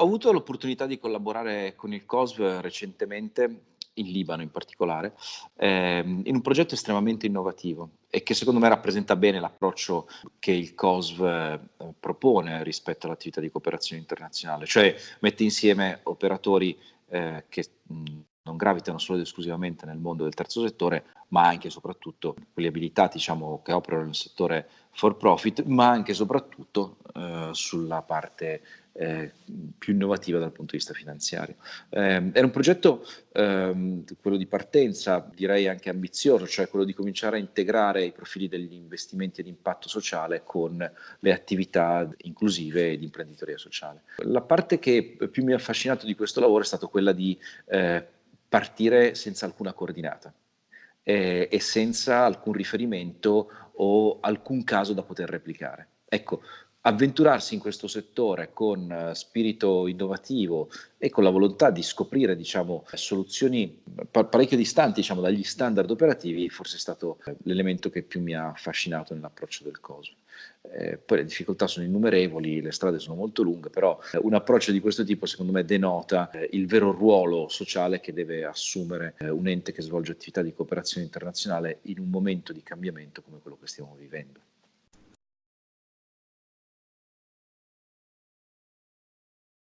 Ho avuto l'opportunità di collaborare con il COSV recentemente, in Libano in particolare, ehm, in un progetto estremamente innovativo e che secondo me rappresenta bene l'approccio che il COSV eh, propone rispetto all'attività di cooperazione internazionale, cioè mette insieme operatori eh, che mh, non gravitano solo ed esclusivamente nel mondo del terzo settore, ma anche e soprattutto quelli abilitati diciamo, che operano nel settore for profit, ma anche e soprattutto eh, sulla parte eh, più innovativa dal punto di vista finanziario. Eh, era un progetto, ehm, quello di partenza, direi anche ambizioso, cioè quello di cominciare a integrare i profili degli investimenti ad impatto sociale con le attività inclusive di imprenditoria sociale. La parte che più mi ha affascinato di questo lavoro è stata quella di eh, partire senza alcuna coordinata eh, e senza alcun riferimento o alcun caso da poter replicare. Ecco, avventurarsi in questo settore con eh, spirito innovativo e con la volontà di scoprire diciamo, soluzioni parecchio distanti diciamo, dagli standard operativi forse è stato eh, l'elemento che più mi ha affascinato nell'approccio del COSO. Eh, poi le difficoltà sono innumerevoli, le strade sono molto lunghe, però eh, un approccio di questo tipo secondo me denota il vero ruolo sociale che deve assumere un ente che svolge attività di cooperazione internazionale in un momento di cambiamento come quello che stiamo vivendo.